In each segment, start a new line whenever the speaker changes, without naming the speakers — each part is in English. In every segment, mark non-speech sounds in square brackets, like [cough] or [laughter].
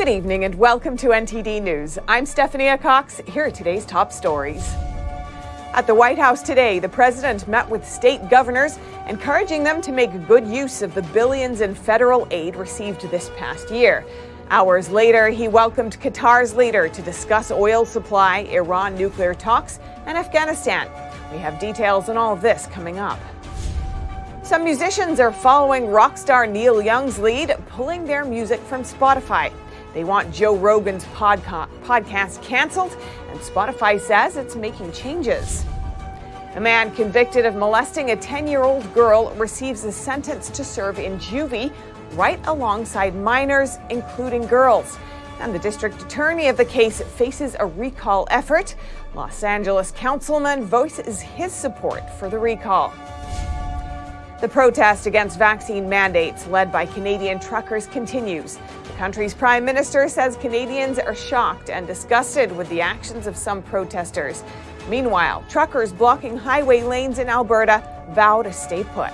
Good evening and welcome to NTD News. I'm Stephanie Cox. Here are today's top stories. At the White House today, the president met with state governors, encouraging them to make good use of the billions in federal aid received this past year. Hours later, he welcomed Qatar's leader to discuss oil supply, Iran nuclear talks, and Afghanistan. We have details on all this coming up. Some musicians are following rock star Neil Young's lead, pulling their music from Spotify. They want Joe Rogan's podca- podcast canceled, and Spotify says it's making changes. A man convicted of molesting a 10 year old girl receives a sentence to serve in juvie right alongside minors, including girls. And the district attorney of the case faces a recall effort. Los Angeles councilman voices his support for the recall. The protest against vaccine mandates led by Canadian truckers continues. Country's prime minister says Canadians are shocked and disgusted with the actions of some protesters. Meanwhile, truckers blocking highway lanes in Alberta vow to stay put.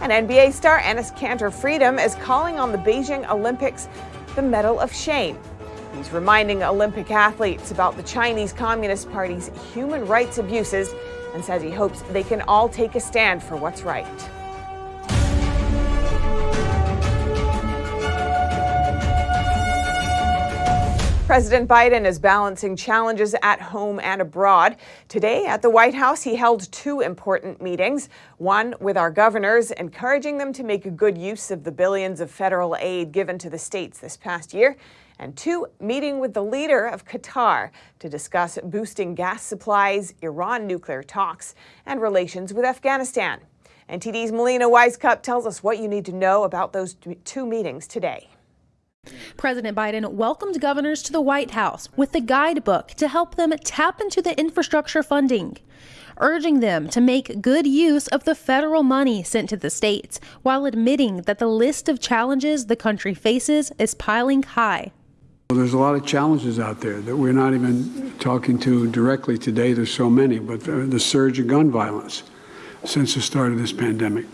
And NBA star Enes Kanter Freedom is calling on the Beijing Olympics the Medal of Shame. He's reminding Olympic athletes about the Chinese Communist Party's human rights abuses and says he hopes they can all take a stand for what's right. President Biden is balancing challenges at home and abroad. Today at the White House, he held two important meetings. One with our governors, encouraging them to make a good use of the billions of federal aid given to the states this past year and two, meeting with the leader of Qatar to discuss boosting gas supplies, Iran nuclear talks, and relations with Afghanistan. NTD's Melina Wisecup tells us what you need to know about those two meetings today.
President Biden welcomed governors to the White House with the guidebook to help them tap into the infrastructure funding, urging them to make good use of the federal money sent to the states while admitting that the list of challenges the country faces is piling high.
There's a lot of challenges out there that we're not even talking to directly today. There's so many, but the surge of gun violence since the start of this pandemic.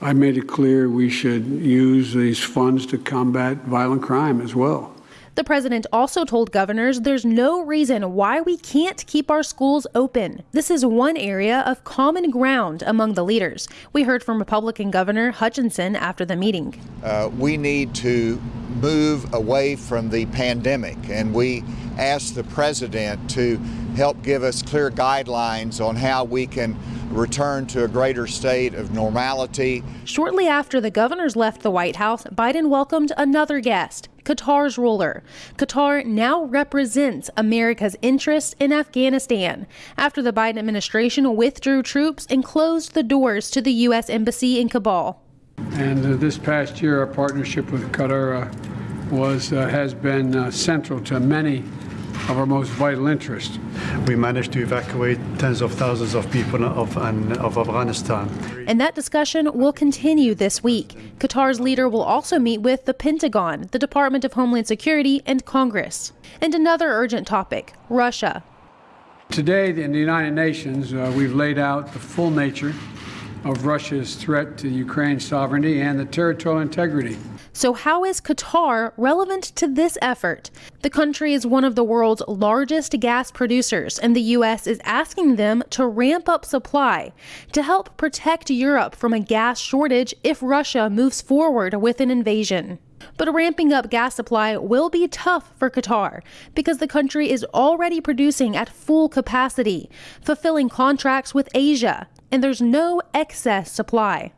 I made it clear we should use these funds to combat violent crime as well.
The president also told governors there's no reason why we can't keep our schools open. This is one area of common ground among the leaders. We heard from Republican Governor Hutchinson after the meeting.
Uh, we need to move away from the pandemic, and we asked the president to help give us clear guidelines on how we can return to a greater state of normality.
Shortly after the governors left the White House, Biden welcomed another guest, Qatar's ruler. Qatar now represents America's interest in Afghanistan after the Biden administration withdrew troops and closed the doors to the U.S. Embassy in Kabul.
And uh, this past year, our partnership with Qatar uh, was uh, has been uh, central to many of our most vital interest.
We managed to evacuate tens of thousands of people of, of Afghanistan.
And that discussion will continue this week. Qatar's leader will also meet with the Pentagon, the Department of Homeland Security, and Congress. And another urgent topic Russia.
Today, in the United Nations, uh, we've laid out the full nature of Russia's threat to Ukraine's sovereignty and the territorial integrity
so, how is Qatar relevant to this effort? The country is one of the world's largest gas producers, and the U.S. is asking them to ramp up supply to help protect Europe from a gas shortage if Russia moves forward with an invasion. But ramping up gas supply will be tough for Qatar because the country is already producing at full capacity, fulfilling contracts with Asia, and there's no excess supply.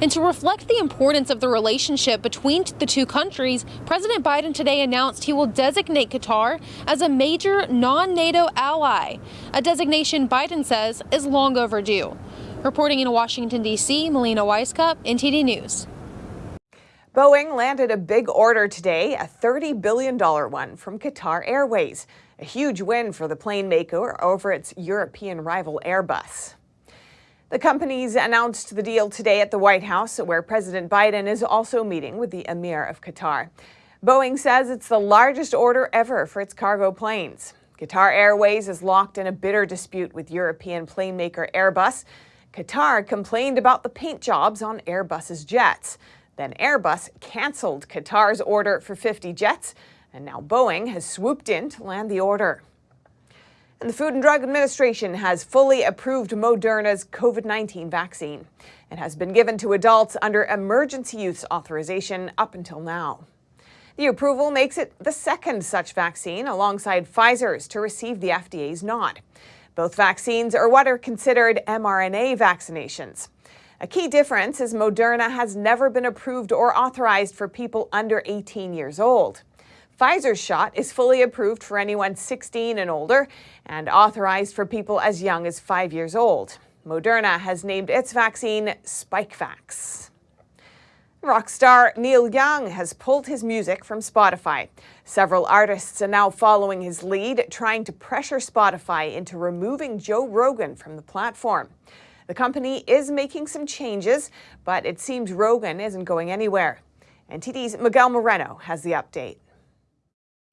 And to reflect the importance of the relationship between the two countries, President Biden today announced he will designate Qatar as a major non NATO ally, a designation Biden says is long overdue. Reporting in Washington, D.C., Melina Wisecup, NTD News.
Boeing landed a big order today, a $30 billion one from Qatar Airways, a huge win for the plane maker over its European rival Airbus. The companies announced the deal today at the White House, where President Biden is also meeting with the Emir of Qatar. Boeing says it's the largest order ever for its cargo planes. Qatar Airways is locked in a bitter dispute with European plane maker Airbus. Qatar complained about the paint jobs on Airbus's jets. Then Airbus cancelled Qatar's order for 50 jets, and now Boeing has swooped in to land the order. And the Food and Drug Administration has fully approved Moderna's COVID 19 vaccine. It has been given to adults under emergency use authorization up until now. The approval makes it the second such vaccine alongside Pfizer's to receive the FDA's nod. Both vaccines are what are considered mRNA vaccinations. A key difference is Moderna has never been approved or authorized for people under 18 years old. Pfizer's shot is fully approved for anyone 16 and older and authorized for people as young as five years old. Moderna has named its vaccine Spikevax. Rock star Neil Young has pulled his music from Spotify. Several artists are now following his lead, trying to pressure Spotify into removing Joe Rogan from the platform. The company is making some changes, but it seems Rogan isn't going anywhere. NTD's Miguel Moreno has the update.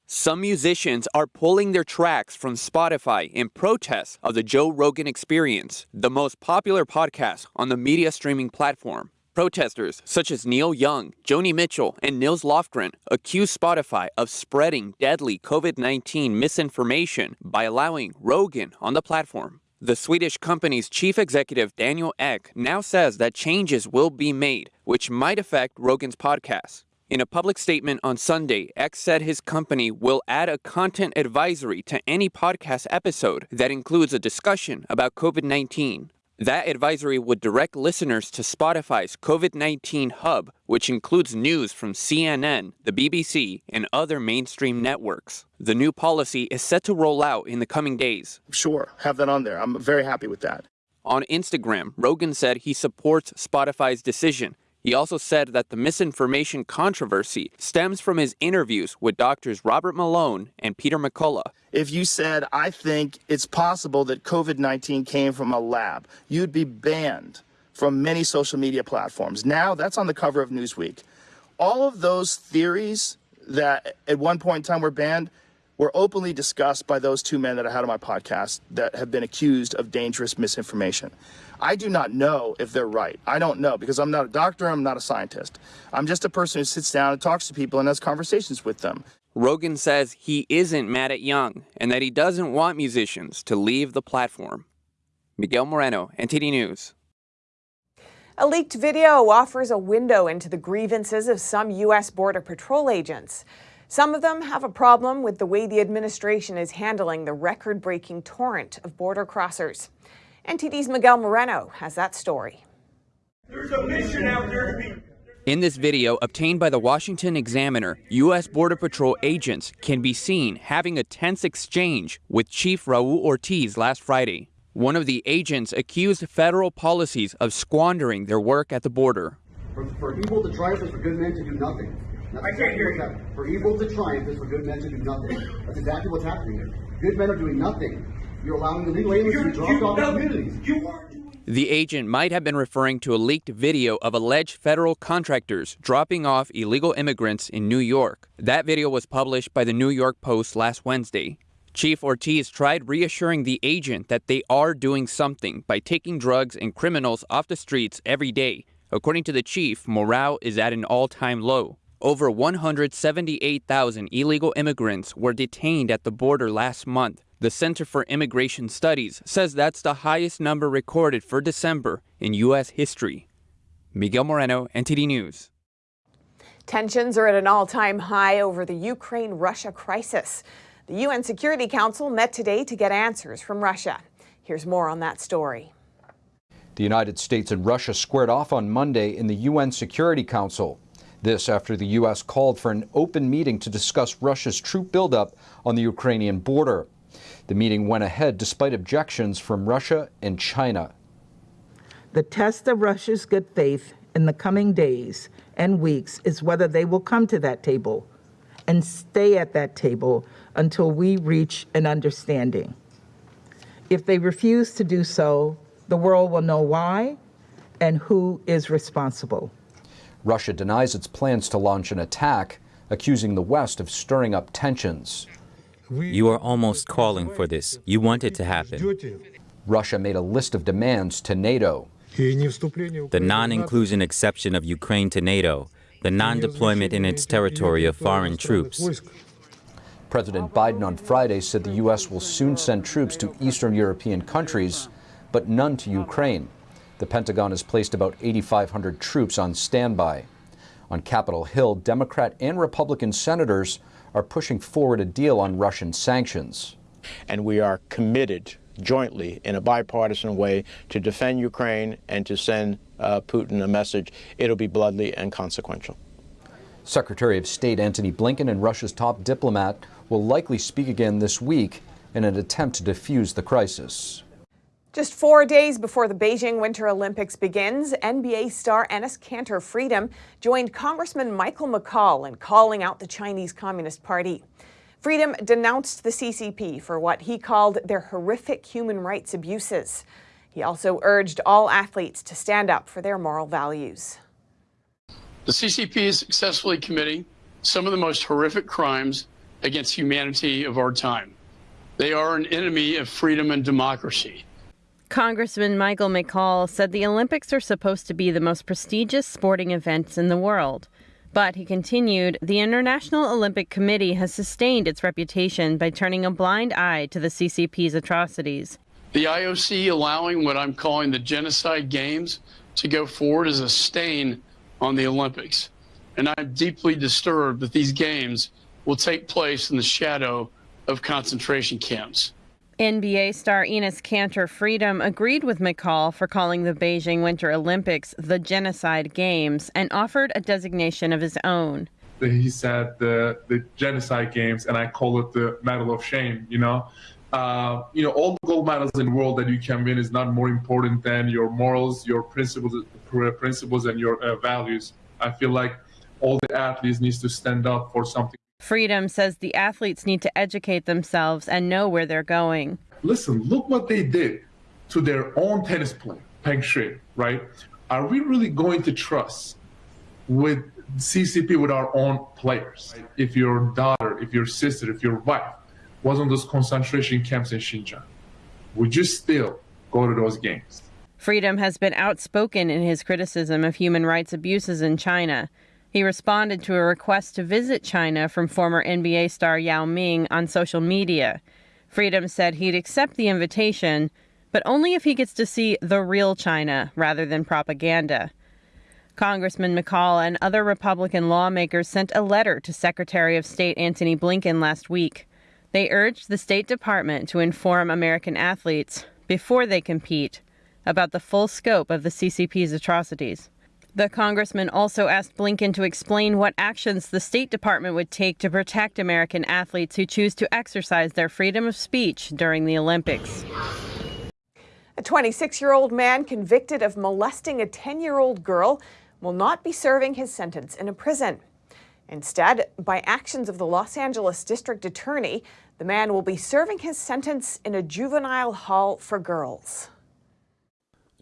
Some musicians are pulling their tracks from Spotify in protest of the Joe Rogan Experience, the most popular podcast on the media streaming platform. Protesters such as Neil Young, Joni Mitchell, and Nils Lofgren accuse Spotify of spreading deadly COVID 19 misinformation by allowing Rogan on the platform. The Swedish company's chief executive Daniel Ek now says that changes will be made, which might affect Rogan's podcast. In a public statement on Sunday, Ek said his company will add a content advisory to any podcast episode that includes a discussion about COVID 19. That advisory would direct listeners to Spotify's COVID 19 hub, which includes news from CNN, the BBC, and other mainstream networks. The new policy is set to roll out in the coming days.
Sure, have that on there. I'm very happy with that.
On Instagram, Rogan said he supports Spotify's decision he also said that the misinformation controversy stems from his interviews with doctors Robert Malone and Peter McCullough.
If you said, I think it's possible that COVID 19 came from a lab, you'd be banned from many social media platforms. Now that's on the cover of Newsweek. All of those theories that at one point in time were banned were openly discussed by those two men that I had on my podcast that have been accused of dangerous misinformation. I do not know if they're right. I don't know because I'm not a doctor, I'm not a scientist. I'm just a person who sits down and talks to people and has conversations with them.
Rogan says he isn't mad at Young and that he doesn't want musicians to leave the platform. Miguel Moreno, NTD News.
A leaked video offers a window into the grievances of some U.S. Border Patrol agents. Some of them have a problem with the way the administration is handling the record breaking torrent of border crossers. NTD's Miguel Moreno has that story.
There's a mission out there to be.
In this video obtained by the Washington Examiner, U.S. Border Patrol agents can be seen having a tense exchange with Chief Raul Ortiz last Friday. One of the agents accused federal policies of squandering their work at the border.
For, for evil to triumph is for good men to do nothing.
That's I can't hear you.
For evil to triumph is for good men to do nothing. That's exactly what's happening here. Good men are doing nothing. You're allowing illegal aliens to be dropped off in communities.
The agent might have been referring to a leaked video of alleged federal contractors dropping off illegal immigrants in New York. That video was published by the New York Post last Wednesday. Chief Ortiz tried reassuring the agent that they are doing something by taking drugs and criminals off the streets every day. According to the chief, morale is at an all time low. Over 178,000 illegal immigrants were detained at the border last month, the Center for Immigration Studies says that's the highest number recorded for December in U.S. history. Miguel Moreno, NTD News.
Tensions are at an all time high over the Ukraine Russia crisis. The UN Security Council met today to get answers from Russia. Here's more on that story.
The United States and Russia squared off on Monday in the UN Security Council. This after the U.S. called for an open meeting to discuss Russia's troop buildup on the Ukrainian border. The meeting went ahead despite objections from Russia and China.
The test of Russia's good faith in the coming days and weeks is whether they will come to that table and stay at that table until we reach an understanding. If they refuse to do so, the world will know why and who is responsible.
Russia denies its plans to launch an attack, accusing the West of stirring up tensions.
You are almost calling for this. You want it to happen.
Russia made a list of demands to NATO.
the non inclusion exception of Ukraine to NATO, the non deployment in its territory of foreign troops.
President Biden on Friday said the U.S. will soon send troops to Eastern European countries, but none to Ukraine. The Pentagon has placed about 8,500 troops on standby. On Capitol Hill, Democrat and Republican senators are pushing forward a deal on Russian sanctions.
And we are committed jointly in a bipartisan way to defend Ukraine and to send uh, Putin a message. It'll be bloodly and consequential.
Secretary of State Antony Blinken and Russia's top diplomat will likely speak again this week in an attempt to defuse the crisis.
Just four days before the Beijing Winter Olympics begins, NBA star Enes Kanter Freedom joined Congressman Michael McCaul in calling out the Chinese Communist Party. Freedom denounced the CCP for what he called their horrific human rights abuses. He also urged all athletes to stand up for their moral values.
The CCP is successfully committing some of the most horrific crimes against humanity of our time. They are an enemy of freedom and democracy.
Congressman Michael McCaul said the Olympics are supposed to be the most prestigious sporting events in the world. But he continued, the International Olympic Committee has sustained its reputation by turning a blind eye to the CCP's atrocities.
The IOC allowing what I'm calling the genocide games to go forward is a stain on the Olympics. And I'm deeply disturbed that these games will take place in the shadow of concentration camps.
NBA star Enes Kanter Freedom agreed with McCaul for calling the Beijing Winter Olympics the genocide games and offered a designation of his own.
He said the, the genocide games, and I call it the medal of shame, you know? Uh, you know, all the gold medals in the world that you can win is not more important than your morals, your principles, principles and your uh, values. I feel like all the athletes needs to stand up for something.
Freedom says the athletes need to educate themselves and know where they're going.
Listen, look what they did to their own tennis player, Peng Shuai, right? Are we really going to trust with CCP with our own players? If your daughter, if your sister, if your wife was on those concentration camps in Xinjiang, would you still go to those games?
Freedom has been outspoken in his criticism of human rights abuses in China. He responded to a request to visit China from former NBA star Yao Ming on social media. Freedom said he'd accept the invitation, but only if he gets to see the real China rather than propaganda. Congressman McCaul and other Republican lawmakers sent a letter to Secretary of State Antony Blinken last week. They urged the State Department to inform American athletes, before they compete, about the full scope of the CCP's atrocities. The congressman also asked Blinken to explain what actions the State Department would take to protect American athletes who choose to exercise their freedom of speech during the Olympics.
A 26 year old man convicted of molesting a 10 year old girl will not be serving his sentence in a prison. Instead, by actions of the Los Angeles District Attorney, the man will be serving his sentence in a juvenile hall for girls.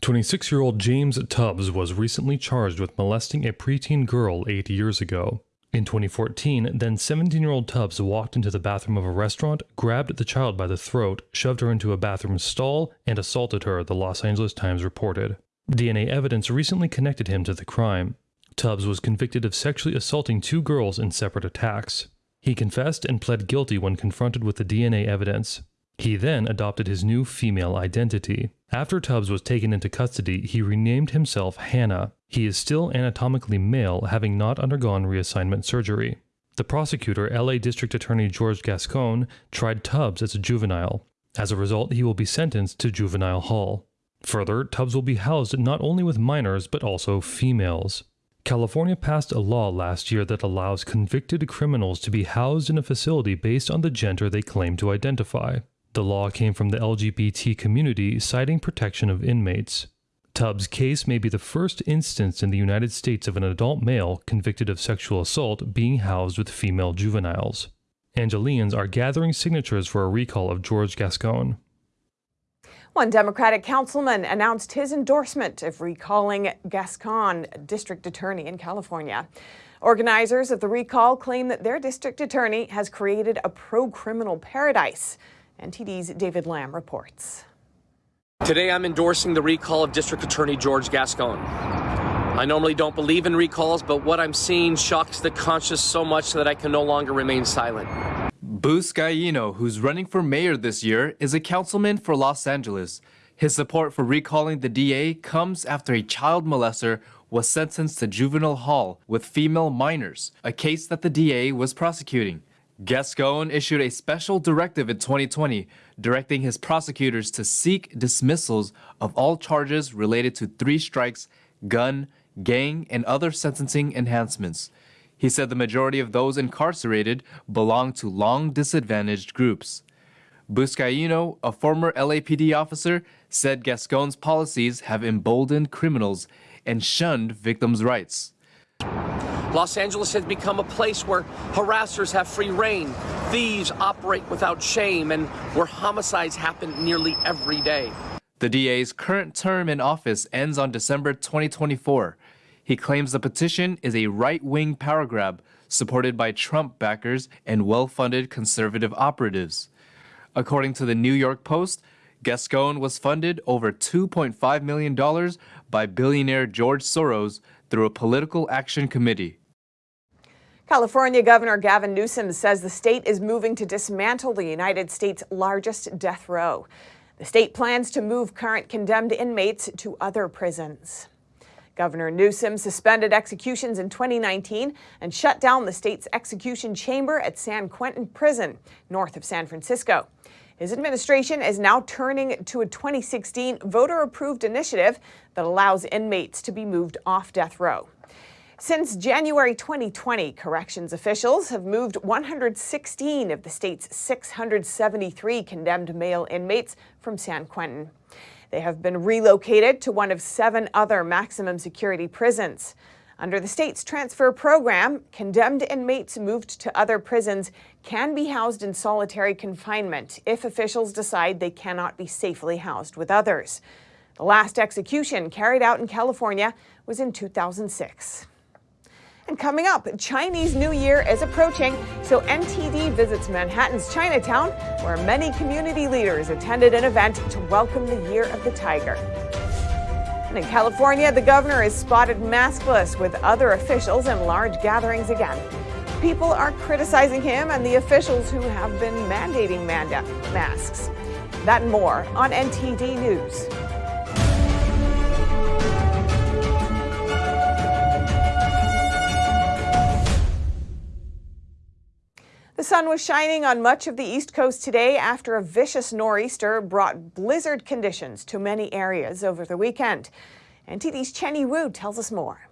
26 year old James Tubbs was recently charged with molesting a preteen girl eight years ago. In 2014, then 17 year old Tubbs walked into the bathroom of a restaurant, grabbed the child by the throat, shoved her into a bathroom stall, and assaulted her, the Los Angeles Times reported. DNA evidence recently connected him to the crime. Tubbs was convicted of sexually assaulting two girls in separate attacks. He confessed and pled guilty when confronted with the DNA evidence. He then adopted his new female identity. After Tubbs was taken into custody, he renamed himself Hannah. He is still anatomically male, having not undergone reassignment surgery. The prosecutor, LA District Attorney George Gascon, tried Tubbs as a juvenile. As a result, he will be sentenced to juvenile hall. Further, Tubbs will be housed not only with minors, but also females. California passed a law last year that allows convicted criminals to be housed in a facility based on the gender they claim to identify. The law came from the LGBT community citing protection of inmates. Tubbs' case may be the first instance in the United States of an adult male convicted of sexual assault being housed with female juveniles. Angelians are gathering signatures for a recall of George Gascon.
One Democratic councilman announced his endorsement of recalling Gascon, district attorney in California. Organizers of the recall claim that their district attorney has created a pro criminal paradise. NTD's David Lamb reports.
Today I'm endorsing the recall of District Attorney George Gascon. I normally don't believe in recalls, but what I'm seeing shocks the conscience so much that I can no longer remain silent.
Buscaino, who's running for mayor this year, is a councilman for Los Angeles. His support for recalling the DA comes after a child molester was sentenced to juvenile hall with female minors, a case that the DA was prosecuting. Gascon issued a special directive in 2020 directing his prosecutors to seek dismissals of all charges related to three strikes, gun, gang, and other sentencing enhancements. He said the majority of those incarcerated belong to long disadvantaged groups. Buscaino, a former LAPD officer, said Gascon's policies have emboldened criminals and shunned victims' rights.
Los Angeles has become a place where harassers have free rein, thieves operate without shame, and where homicides happen nearly every day.
The DA's current term in office ends on December 2024. He claims the petition is a right wing power grab supported by Trump backers and well funded conservative operatives. According to the New York Post, Gascon was funded over $2.5 million by billionaire George Soros through a political action committee.
California Governor Gavin Newsom says the state is moving to dismantle the United States' largest death row. The state plans to move current condemned inmates to other prisons. Governor Newsom suspended executions in 2019 and shut down the state's execution chamber at San Quentin Prison, north of San Francisco. His administration is now turning to a 2016 voter approved initiative that allows inmates to be moved off death row. Since January 2020, corrections officials have moved 116 of the state's 673 condemned male inmates from San Quentin. They have been relocated to one of seven other maximum security prisons. Under the state's transfer program, condemned inmates moved to other prisons can be housed in solitary confinement if officials decide they cannot be safely housed with others. The last execution carried out in California was in 2006. And coming up, Chinese New Year is approaching, so NTD visits Manhattan's Chinatown, where many community leaders attended an event to welcome the Year of the Tiger. In California, the governor is spotted maskless with other officials in large gatherings again. People are criticizing him and the officials who have been mandating masks. That and more on NTD News. Sun was shining on much of the East Coast today after a vicious nor'easter brought blizzard conditions to many areas over the weekend. NTD's Chenny Wu tells us more.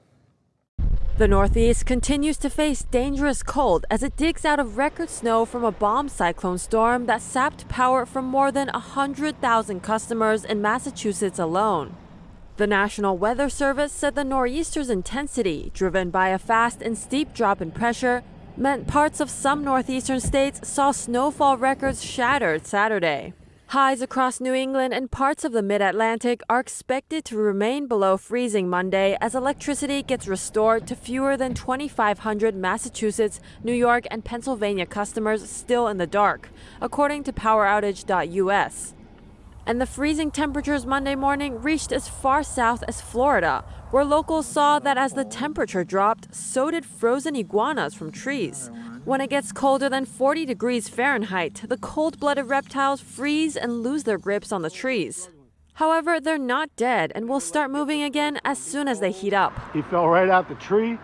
The Northeast continues to face dangerous cold as it digs out of record snow from a bomb cyclone storm that sapped power from more than 100,000 customers in Massachusetts alone. The National Weather Service said the nor'easter's intensity, driven by a fast and steep drop in pressure, meant parts of some northeastern states saw snowfall records shattered Saturday. Highs across New England and parts of the mid Atlantic are expected to remain below freezing Monday as electricity gets restored to fewer than 2,500 Massachusetts, New York, and Pennsylvania customers still in the dark, according to PowerOutage.us. And the freezing temperatures Monday morning reached as far south as Florida, where locals saw that as the temperature dropped, so did frozen iguanas from trees. When it gets colder than 40 degrees Fahrenheit, the cold blooded reptiles freeze and lose their grips on the trees. However, they're not dead and will start moving again as soon as they heat up.
He fell right out the tree,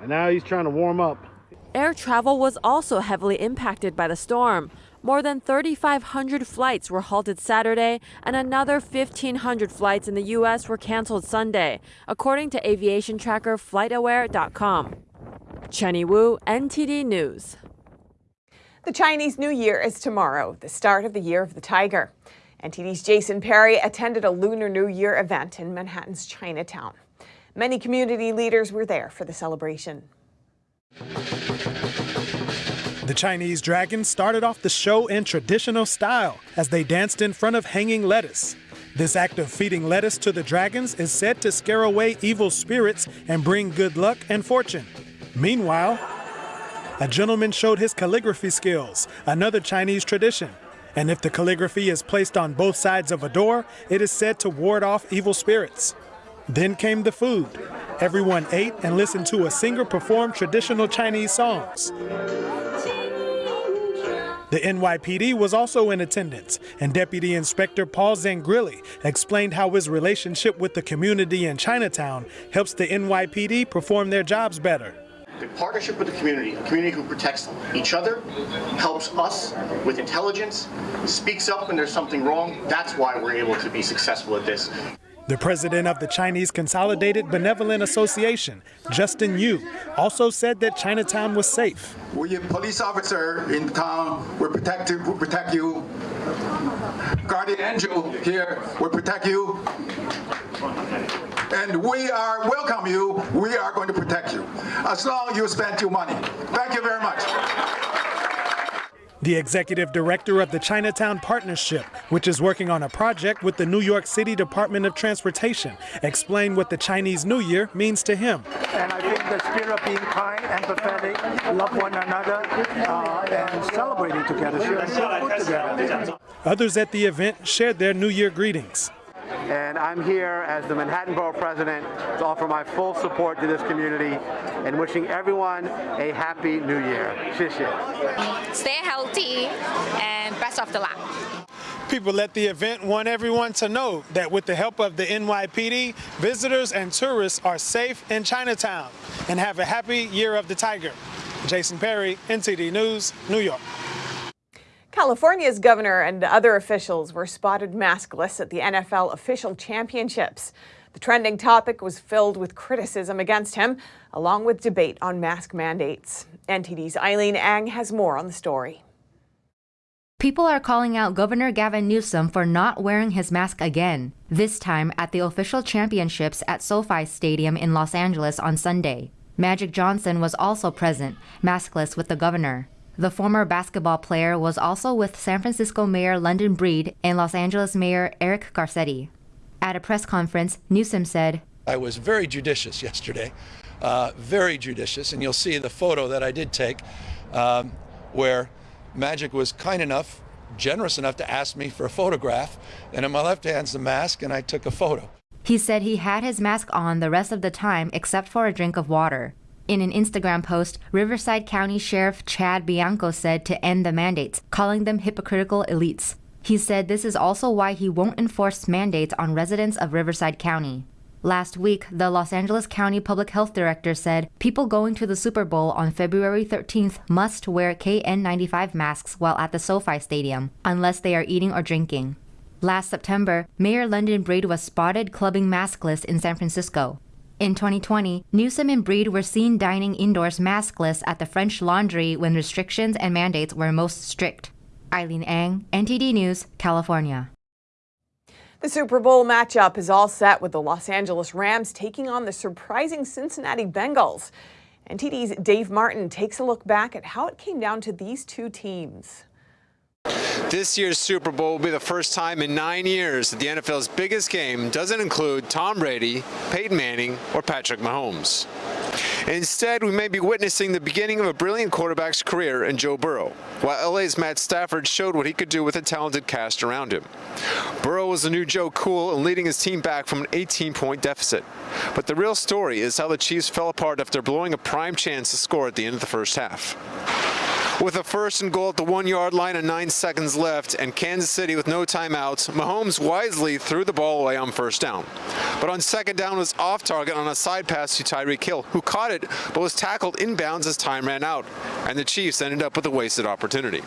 and now he's trying to warm up.
Air travel was also heavily impacted by the storm. More than 3,500 flights were halted Saturday, and another 1,500 flights in the U.S. were canceled Sunday, according to aviation tracker FlightAware.com. Chenny Wu, NTD News.
The Chinese New Year is tomorrow, the start of the Year of the Tiger. NTD's Jason Perry attended a Lunar New Year event in Manhattan's Chinatown. Many community leaders were there for the celebration.
The Chinese dragons started off the show in traditional style as they danced in front of hanging lettuce. This act of feeding lettuce to the dragons is said to scare away evil spirits and bring good luck and fortune. Meanwhile, a gentleman showed his calligraphy skills, another Chinese tradition. And if the calligraphy is placed on both sides of a door, it is said to ward off evil spirits. Then came the food. Everyone ate and listened to a singer perform traditional Chinese songs. The NYPD was also in attendance, and Deputy Inspector Paul Zangrilli explained how his relationship with the community in Chinatown helps the NYPD perform their jobs better.
The partnership with the community, a community who protects each other, helps us with intelligence, speaks up when there's something wrong. That's why we're able to be successful at this.
The president of the Chinese Consolidated Benevolent Association, Justin Yu, also said that Chinatown was safe.
We police officer in town will protect you, will protect you. Guardian angel here will protect you. And we are welcome you. We are going to protect you as long as you spend your money. Thank you very much.
The executive director of the Chinatown Partnership, which is working on a project with the New York City Department of Transportation, explained what the Chinese New Year means to him.
And I think the spirit of being kind, empathetic, love one another, uh, and celebrating together, sharing food together.
Others at the event shared their New Year greetings.
And I'm here as the Manhattan Borough President to offer my full support to this community and wishing everyone a happy new year. Xie
Stay healthy and best of the luck.
People at the event want everyone to know that with the help of the NYPD, visitors and tourists are safe in Chinatown and have a happy Year of the Tiger. Jason Perry, NTD News, New York.
California's governor and other officials were spotted maskless at the NFL official championships. The trending topic was filled with criticism against him, along with debate on mask mandates. NTD's Eileen Ang has more on the story.
People are calling out Governor Gavin Newsom for not wearing his mask again, this time at the official championships at SoFi Stadium in Los Angeles on Sunday. Magic Johnson was also present, maskless with the governor. The former basketball player was also with San Francisco Mayor London Breed and Los Angeles Mayor Eric Garcetti. At a press conference, Newsom said,
I was very judicious yesterday, uh, very judicious, and you'll see the photo that I did take um, where Magic was kind enough, generous enough to ask me for a photograph, and in my left hand's the mask, and I took a photo.
He said he had his mask on the rest of the time except for a drink of water. In an Instagram post, Riverside County Sheriff Chad Bianco said to end the mandates, calling them hypocritical elites. He said this is also why he won't enforce mandates on residents of Riverside County. Last week, the Los Angeles County Public Health Director said people going to the Super Bowl on February 13th must wear KN95 masks while at the SoFi Stadium, unless they are eating or drinking. Last September, Mayor London Breed was spotted clubbing maskless in San Francisco. In 2020, Newsom and Breed were seen dining indoors maskless at the French Laundry when restrictions and mandates were most strict. Eileen Ang, NTD News, California.
The Super Bowl matchup is all set with the Los Angeles Rams taking on the surprising Cincinnati Bengals. NTD's Dave Martin takes a look back at how it came down to these two teams.
This year's Super Bowl will be the first time in nine years that the NFL's biggest game doesn't include Tom Brady, Peyton Manning, or Patrick Mahomes. Instead, we may be witnessing the beginning of a brilliant quarterback's career in Joe Burrow, while LA's Matt Stafford showed what he could do with a talented cast around him. Burrow was the new Joe Cool and leading his team back from an 18-point deficit. But the real story is how the Chiefs fell apart after blowing a prime chance to score at the end of the first half. With a first and goal at the one-yard line and nine seconds left and Kansas City with no timeouts, Mahomes wisely threw the ball away on first down. But on second down was off target on a side pass to Tyreek Hill, who caught it but was tackled inbounds as time ran out, and the Chiefs ended up with a wasted opportunity.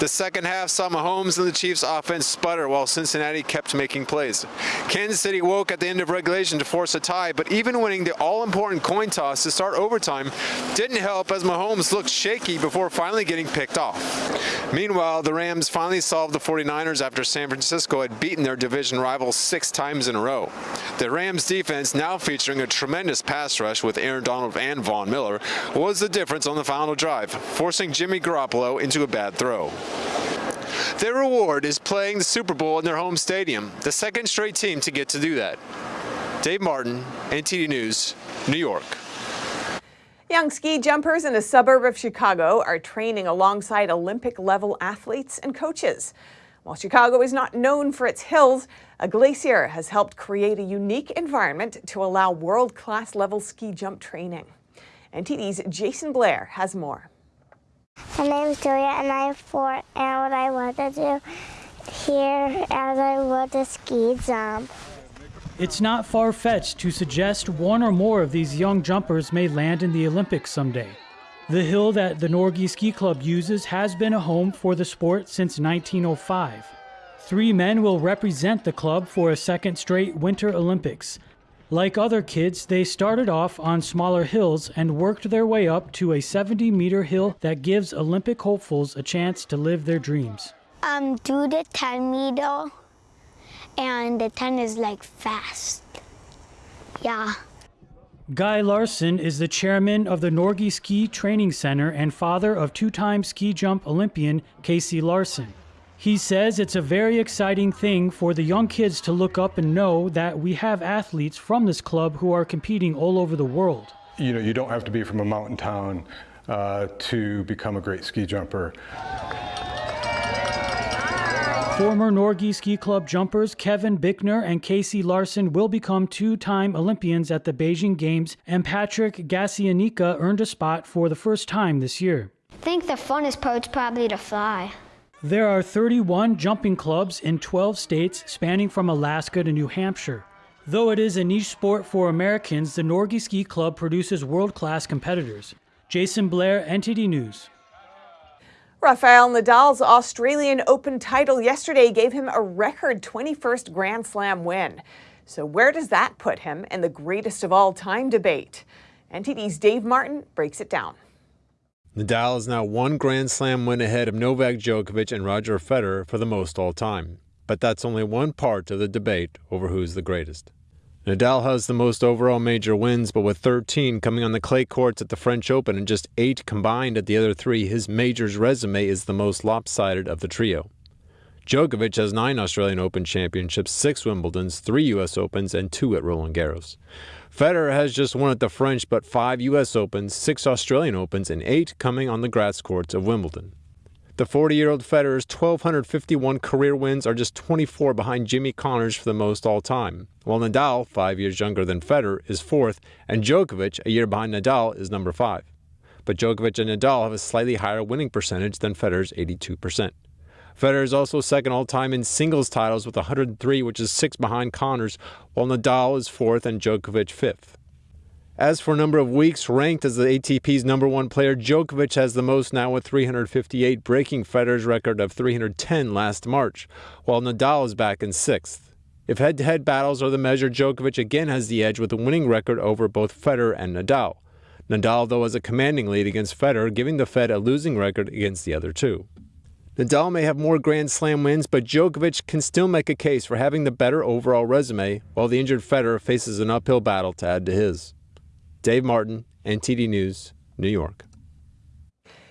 The second half saw Mahomes and the Chiefs offense sputter while Cincinnati kept making plays. Kansas City woke at the end of regulation to force a tie, but even winning the all-important coin toss to start overtime didn't help as Mahomes looked shaky before finally getting picked off. Meanwhile, the Rams finally solved the 49ers after San Francisco had beaten their division rivals six times in a row. The Rams defense, now featuring a tremendous pass rush with Aaron Donald and Von Miller, was the difference on the final drive, forcing Jimmy Garoppolo into a bad throw. Their reward is playing the Super Bowl in their home stadium, the second straight team to get to do that. Dave Martin, NTD News, New York.
Young ski jumpers in a suburb of Chicago are training alongside Olympic level athletes and coaches. While Chicago is not known for its hills, a glacier has helped create a unique environment to allow world-class level ski jump training. NTD's Jason Blair has more.
My name is Julia and I am four and what I want to do here as I want to ski jump.
It's not far fetched to suggest one or more of these young jumpers may land in the Olympics someday. The hill that the Norge Ski Club uses has been a home for the sport since 1905. Three men will represent the club for a second straight Winter Olympics. Like other kids, they started off on smaller hills and worked their way up to a 70 meter hill that gives Olympic hopefuls a chance to live their dreams.
Um, do the 10 meter, and the 10 is like fast. Yeah.
Guy Larson is the chairman of the Norge Ski Training Center and father of two time ski jump Olympian Casey Larson. He says it's a very exciting thing for the young kids to look up and know that we have athletes from this club who are competing all over the world.
You know, you don't have to be from a mountain town uh, to become a great ski jumper.
Former Norge Ski Club jumpers Kevin Bickner and Casey Larson will become two-time Olympians at the Beijing Games, and Patrick Gasienica earned a spot for the first time this year.
I think the funnest part's probably to fly.
There are 31 jumping clubs in 12 states spanning from Alaska to New Hampshire. Though it is a niche sport for Americans, the Norge Ski Club produces world-class competitors. Jason Blair, NTD News.
Rafael Nadal's Australian Open title yesterday gave him a record 21st Grand Slam win. So where does that put him in the greatest of all time debate? NTD's Dave Martin breaks it down.
Nadal is now one Grand Slam win ahead of Novak Djokovic and Roger Federer for the most all time. But that's only one part of the debate over who's the greatest. Nadal has the most overall major wins, but with 13 coming on the clay courts at the French Open and just 8 combined at the other three, his majors resume is the most lopsided of the trio. Djokovic has 9 Australian Open championships, 6 Wimbledons, 3 US Opens, and 2 at Roland Garros. Federer has just one at the French, but 5 US Opens, 6 Australian Opens, and 8 coming on the grass courts of Wimbledon. The 40 year old Federer's 1,251 career wins are just 24 behind Jimmy Connors for the most all time, while Nadal, five years younger than Federer, is fourth, and Djokovic, a year behind Nadal, is number five. But Djokovic and Nadal have a slightly higher winning percentage than Federer's 82%. Federer is also second all time in singles titles with 103, which is six behind Connors, while Nadal is fourth and Djokovic fifth. As for number of weeks ranked as the ATP's number one player, Djokovic has the most now with 358, breaking Federer's record of 310 last March, while Nadal is back in sixth. If head to head battles are the measure, Djokovic again has the edge with a winning record over both Federer and Nadal. Nadal, though, has a commanding lead against Federer, giving the Fed a losing record against the other two. Nadal may have more Grand Slam wins, but Djokovic can still make a case for having the better overall resume, while the injured Federer faces an uphill battle to add to his. Dave Martin, NTD News, New York.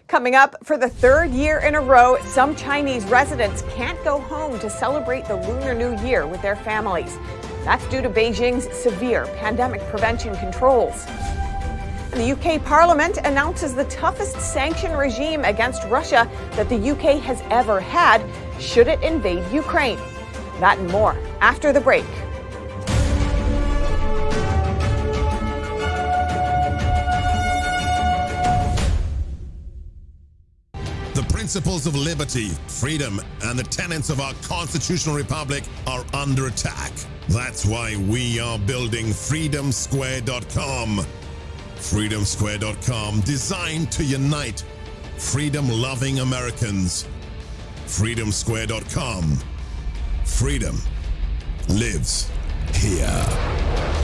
Coming up, for the third year in a row, some Chinese residents can't go home to celebrate the Lunar New Year with their families. That's due to Beijing's severe pandemic prevention controls. The UK Parliament announces the toughest sanction regime against Russia that the UK has ever had should it invade Ukraine. That and more after the break.
Principles of liberty, freedom, and the tenets of our constitutional republic are under attack. That's why we are building freedomsquare.com. Freedomsquare.com designed to unite freedom-loving Americans. Freedomsquare.com. Freedom lives here.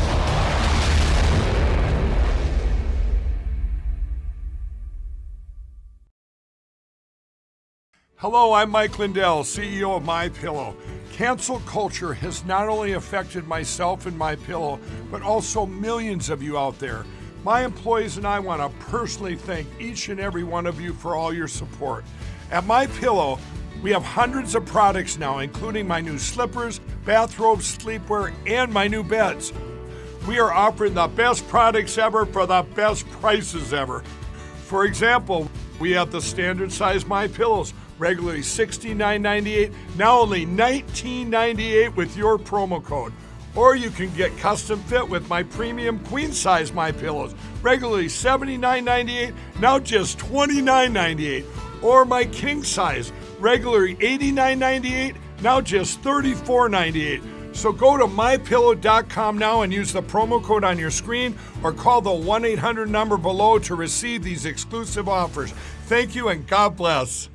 Hello, I'm Mike Lindell, CEO of My Pillow. Cancel culture has not only affected myself and My Pillow, but also millions of you out there. My employees and I want to personally thank each and every one of you for all your support. At My Pillow, we have hundreds of products now, including my new slippers, bathrobes, sleepwear, and my new beds. We are offering the best products ever for the best prices ever. For example, we have the standard size My Pillows regularly $69.98, now only $19.98 with your promo code. Or you can get custom fit with my premium queen size My Pillows, regularly $79.98, now just $29.98. Or my king size, regularly $89.98, now just $34.98. So go to mypillow.com now and use the promo code on your screen or call the 1 800 number below to receive these exclusive offers. Thank you and God bless.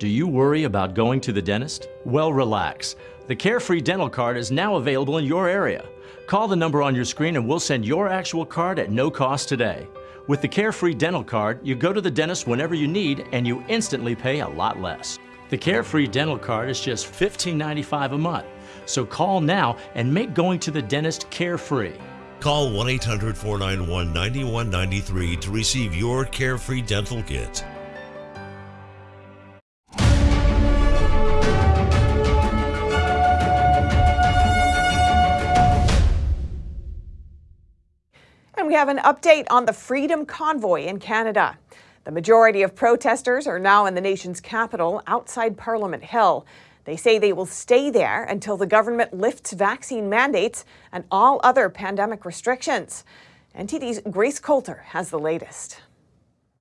Do you worry about going to the dentist? Well, relax. The Carefree Dental Card is now available in your area. Call the number on your screen and we'll send your actual card at no cost today. With the Carefree Dental Card, you go to the dentist whenever you need and you instantly pay a lot less. The Carefree Dental Card is just $15.95 a month. So call now and make going to the dentist carefree.
Call 1 800 491 9193 to receive your Carefree Dental Kit.
We have an update on the Freedom Convoy in Canada. The majority of protesters are now in the nation's capital outside Parliament Hill. They say they will stay there until the government lifts vaccine mandates and all other pandemic restrictions. NTD's Grace Coulter has the latest.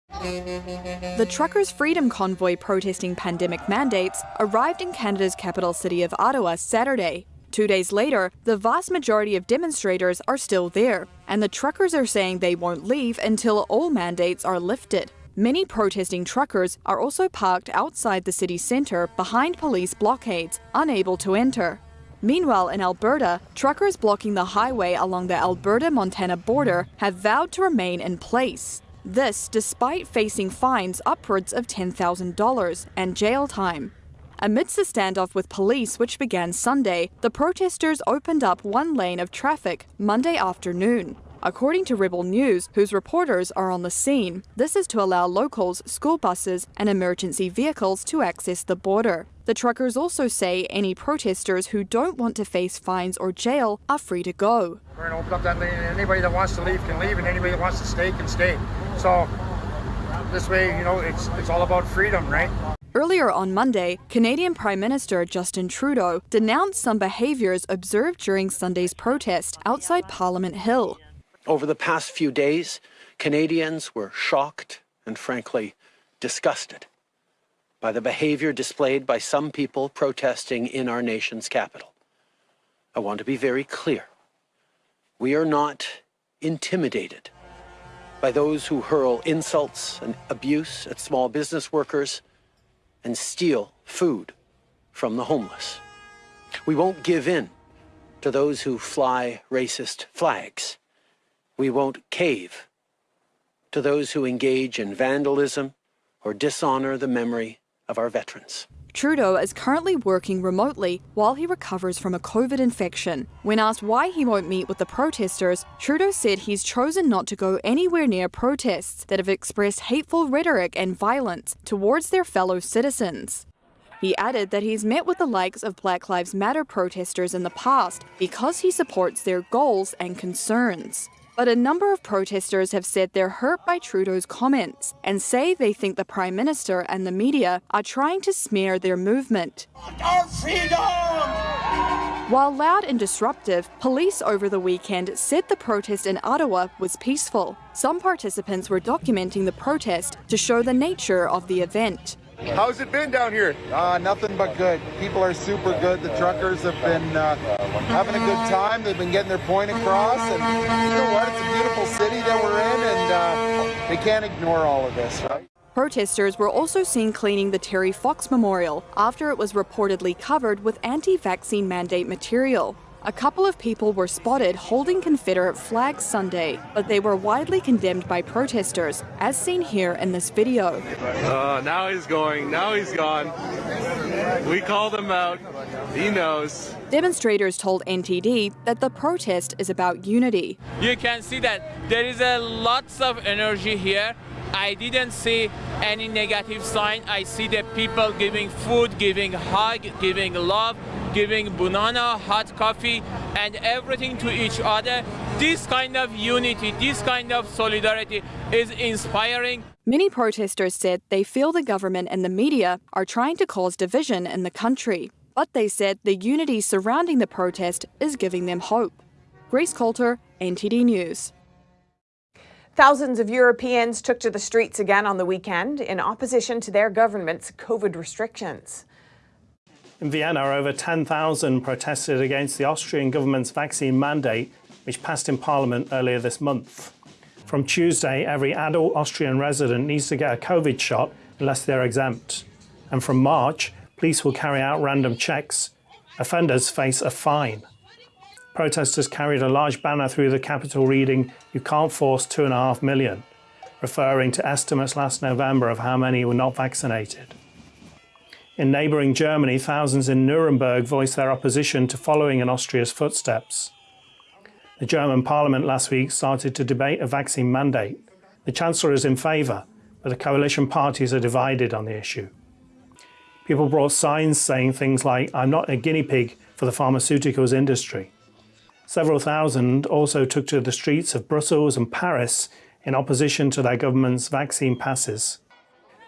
The Truckers' Freedom Convoy protesting pandemic mandates arrived in Canada's capital city of Ottawa Saturday. Two days later, the vast majority of demonstrators are still there, and the truckers are saying they won't leave until all mandates are lifted. Many protesting truckers are also parked outside the city centre behind police blockades, unable to enter. Meanwhile, in Alberta, truckers blocking the highway along the Alberta Montana border have vowed to remain in place. This despite facing fines upwards of $10,000 and jail time. Amidst a standoff with police which began Sunday, the protesters opened up one lane of traffic Monday afternoon. According to Rebel News, whose reporters are on the scene, this is to allow locals, school buses, and emergency vehicles to access the border. The truckers also say any protesters who don't want to face fines or jail are free to go.
We're going to open up that lane, and anybody that wants to leave can leave, and anybody that wants to stay can stay. So this way, you know, it's it's all about freedom, right?
Earlier on Monday, Canadian Prime Minister Justin Trudeau denounced some behaviours observed during Sunday's protest outside Parliament Hill.
Over the past few days, Canadians were shocked and frankly disgusted by the behavior displayed by some people protesting in our nation's capital. I want to be very clear. We are not intimidated by those who hurl insults and abuse at small business workers and steal food from the homeless. We won't give in to those who fly racist flags. We won't cave to those who engage in vandalism or dishonor the memory of our veterans.
Trudeau is currently working remotely while he recovers from a COVID infection. When asked why he won't meet with the protesters, Trudeau said he's chosen not to go anywhere near protests that have expressed hateful rhetoric and violence towards their fellow citizens. He added that he's met with the likes of Black Lives Matter protesters in the past because he supports their goals and concerns. But a number of protesters have said they're hurt by Trudeau's comments and say they think the Prime Minister and the media are trying to smear their movement.
Our freedom!
While loud and disruptive, police over the weekend said the protest in Ottawa was peaceful. Some participants were documenting the protest to show the nature of the event.
How's it been down here? Uh, nothing but good. People are super good. The truckers have been uh, having a good time. They've been getting their point across. And you know what? It's a beautiful city that we're in, and uh, they can't ignore all of this, right?
Protesters were also seen cleaning the Terry Fox Memorial after it was reportedly covered with anti vaccine mandate material. A couple of people were spotted holding Confederate flags Sunday, but they were widely condemned by protesters, as seen here in this video.
Uh, now he's going, now he's gone. We called him out. He knows.
Demonstrators told NTD that the protest is about unity.
You can see that there is a lots of energy here. I didn't see any negative sign. I see the people giving food, giving hug, giving love, giving banana, hot coffee, and everything to each other. This kind of unity, this kind of solidarity is inspiring.
Many protesters said they feel the government and the media are trying to cause division in the country. But they said the unity surrounding the protest is giving them hope. Grace Coulter, NTD News.
Thousands of Europeans took to the streets again on the weekend in opposition to their government's COVID restrictions.
In Vienna, over 10,000 protested against the Austrian government's vaccine mandate, which passed in Parliament earlier this month. From Tuesday, every adult Austrian resident needs to get a COVID shot unless they're exempt. And from March, police will carry out random checks. Offenders face a fine. Protesters carried a large banner through the capital reading, You can't force two and a half million, referring to estimates last November of how many were not vaccinated. In neighbouring Germany, thousands in Nuremberg voiced their opposition to following in Austria's footsteps. The German parliament last week started to debate a vaccine mandate. The Chancellor is in favour, but the coalition parties are divided on the issue. People brought signs saying things like, I'm not a guinea pig for the pharmaceuticals industry. Several thousand also took to the streets of Brussels and Paris in opposition to their government's vaccine passes,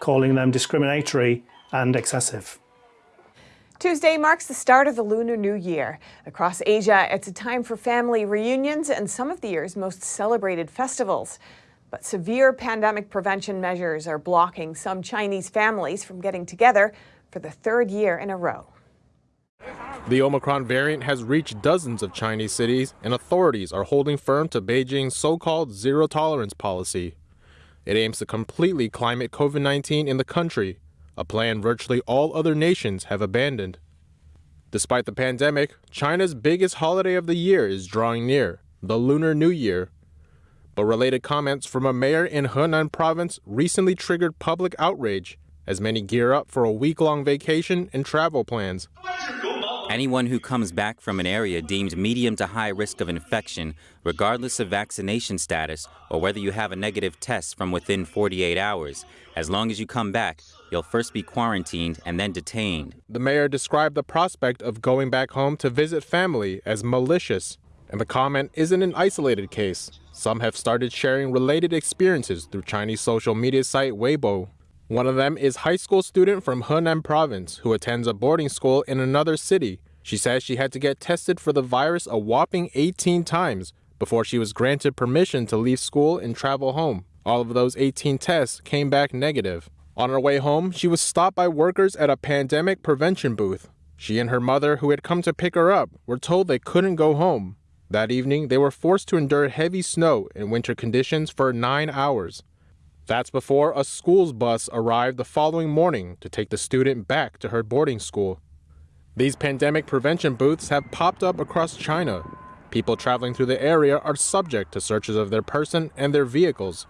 calling them discriminatory and excessive.
Tuesday marks the start of the Lunar New Year. Across Asia, it's a time for family reunions and some of the year's most celebrated festivals. But severe pandemic prevention measures are blocking some Chinese families from getting together for the third year in a row.
The Omicron variant has reached dozens of Chinese cities, and authorities are holding firm to Beijing's so called zero tolerance policy. It aims to completely climate COVID 19 in the country a plan virtually all other nations have abandoned. Despite the pandemic, China's biggest holiday of the year is drawing near, the Lunar New Year. But related comments from a mayor in Henan province recently triggered public outrage as many gear up for a week long vacation and travel plans.
Anyone who comes back from an area deemed medium to high risk of infection, regardless of vaccination status or whether you have a negative test from within 48 hours, as long as you come back, you'll first be quarantined and then detained.
The mayor described the prospect of going back home to visit family as malicious, and the comment isn't an isolated case. Some have started sharing related experiences through Chinese social media site Weibo. One of them is a high school student from Henan province who attends a boarding school in another city. She says she had to get tested for the virus a whopping 18 times before she was granted permission to leave school and travel home. All of those 18 tests came back negative. On her way home, she was stopped by workers at a pandemic prevention booth. She and her mother, who had come to pick her up, were told they couldn't go home. That evening, they were forced to endure heavy snow and winter conditions for nine hours. That's before a school's bus arrived the following morning to take the student back to her boarding school. These pandemic prevention booths have popped up across China. People traveling through the area are subject to searches of their person and their vehicles.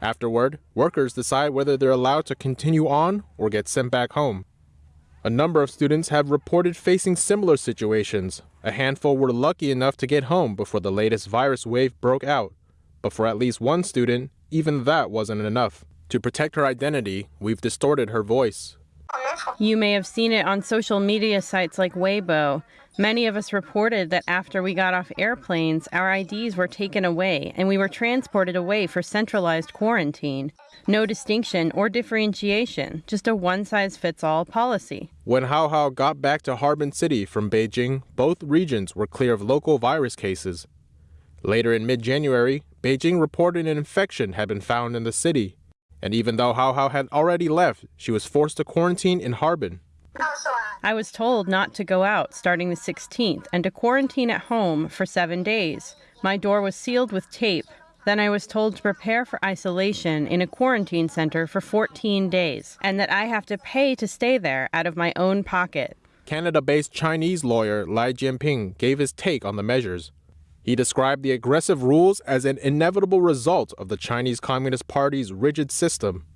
Afterward, workers decide whether they're allowed to continue on or get sent back home. A number of students have reported facing similar situations. A handful were lucky enough to get home before the latest virus wave broke out. But for at least one student, even that wasn't enough. To protect her identity, we've distorted her voice.
You may have seen it on social media sites like Weibo. Many of us reported that after we got off airplanes, our IDs were taken away and we were transported away for centralized quarantine. No distinction or differentiation, just a one size fits all policy.
When Hao Hao got back to Harbin City from Beijing, both regions were clear of local virus cases. Later in mid January, Beijing reported an infection had been found in the city. And even though Hao Hao had already left, she was forced to quarantine in Harbin.
I was told not to go out starting the 16th and to quarantine at home for seven days. My door was sealed with tape. Then I was told to prepare for isolation in a quarantine center for 14 days and that I have to pay to stay there out of my own pocket.
Canada based Chinese lawyer Lai Jianping gave his take on the measures. He described the aggressive rules as an inevitable result of the Chinese Communist Party's rigid system.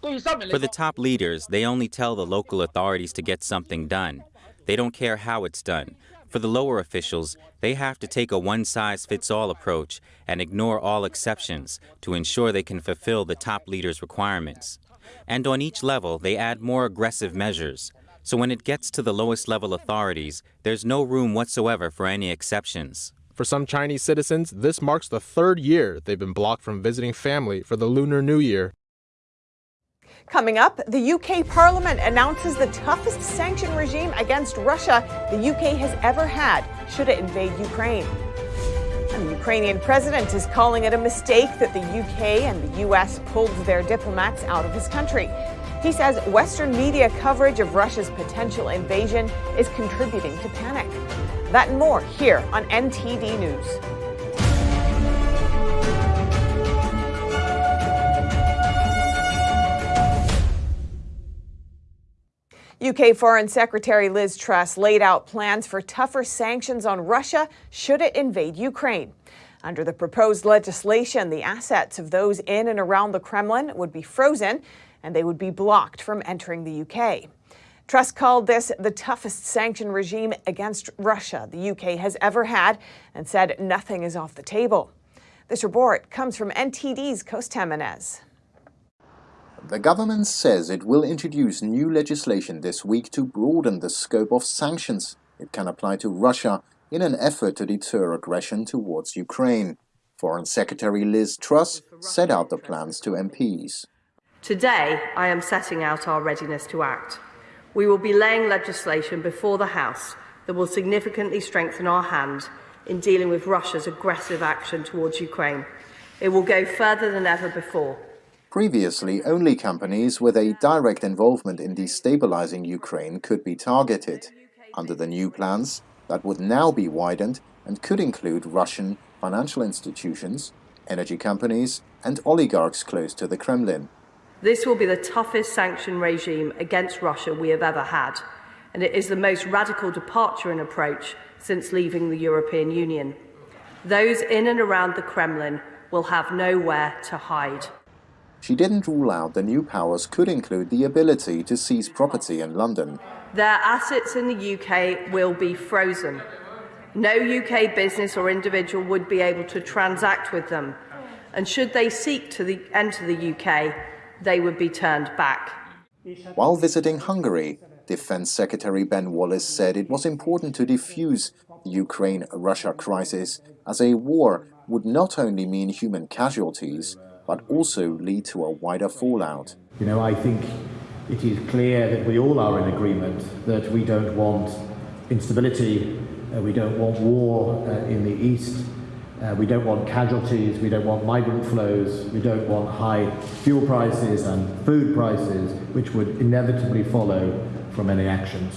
For the top leaders, they only tell the local authorities to get something done. They don't care how it's done. For the lower officials, they have to take a one size fits all approach and ignore all exceptions to ensure they can fulfill the top leaders' requirements. And on each level, they add more aggressive measures. So when it gets to the lowest level authorities, there's no room whatsoever for any exceptions.
For some Chinese citizens, this marks the third year they've been blocked from visiting family for the Lunar New Year.
Coming up, the UK Parliament announces the toughest sanction regime against Russia the UK has ever had should it invade Ukraine. The Ukrainian president is calling it a mistake that the UK and the US pulled their diplomats out of his country. He says Western media coverage of Russia's potential invasion is contributing to panic. That and more here on NTD News. UK Foreign Secretary Liz Truss laid out plans for tougher sanctions on Russia should it invade Ukraine. Under the proposed legislation, the assets of those in and around the Kremlin would be frozen and they would be blocked from entering the UK. Truss called this the toughest sanction regime against Russia the UK has ever had and said nothing is off the table. This report comes from NTD's Costa Jimenez.
The government says it will introduce new legislation this week to broaden the scope of sanctions it can apply to Russia in an effort to deter aggression towards Ukraine. Foreign Secretary Liz Truss set out the plans to MPs.
Today, I am setting out our readiness to act. We will be laying legislation before the House that will significantly strengthen our hand in dealing with Russia's aggressive action towards Ukraine. It will go further than ever before.
Previously, only companies with a direct involvement in destabilizing Ukraine could be targeted. Under the new plans, that would now be widened and could include Russian financial institutions, energy companies, and oligarchs close to the Kremlin.
This will be the toughest sanction regime against Russia we have ever had, and it is the most radical departure in approach since leaving the European Union. Those in and around the Kremlin will have nowhere to hide.
She didn't rule out the new powers could include the ability to seize property in London.
Their assets in the UK will be frozen. No UK business or individual would be able to transact with them, and should they seek to the, enter the UK, they would be turned back.
While visiting Hungary, Defense Secretary Ben Wallace said it was important to defuse the Ukraine-Russia crisis as a war would not only mean human casualties, but also lead to a wider fallout.
You know, I think it is clear that we all are in agreement that we don't want instability, uh, we don't want war uh, in the East, uh, we don't want casualties, we don't want migrant flows, we don't want high fuel prices and food prices, which would inevitably follow from any actions.